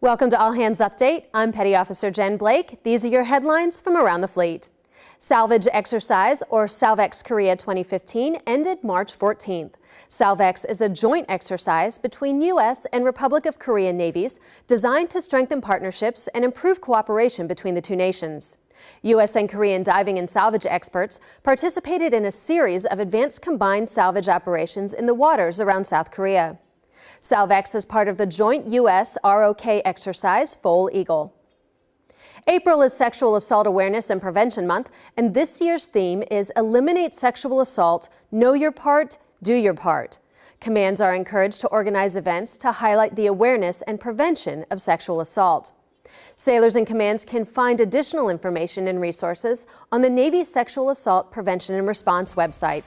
Welcome to All Hands Update. I'm Petty Officer Jen Blake. These are your headlines from around the fleet. Salvage exercise, or Salvex Korea 2015, ended March 14th. Salvex is a joint exercise between U.S. and Republic of Korea navies designed to strengthen partnerships and improve cooperation between the two nations. U.S. and Korean diving and salvage experts participated in a series of advanced combined salvage operations in the waters around South Korea. Salvex is part of the joint U.S. ROK exercise Foal Eagle. April is Sexual Assault Awareness and Prevention Month, and this year's theme is Eliminate Sexual Assault, Know Your Part, Do Your Part. Commands are encouraged to organize events to highlight the awareness and prevention of sexual assault. Sailors and commands can find additional information and resources on the Navy Sexual Assault Prevention and Response website.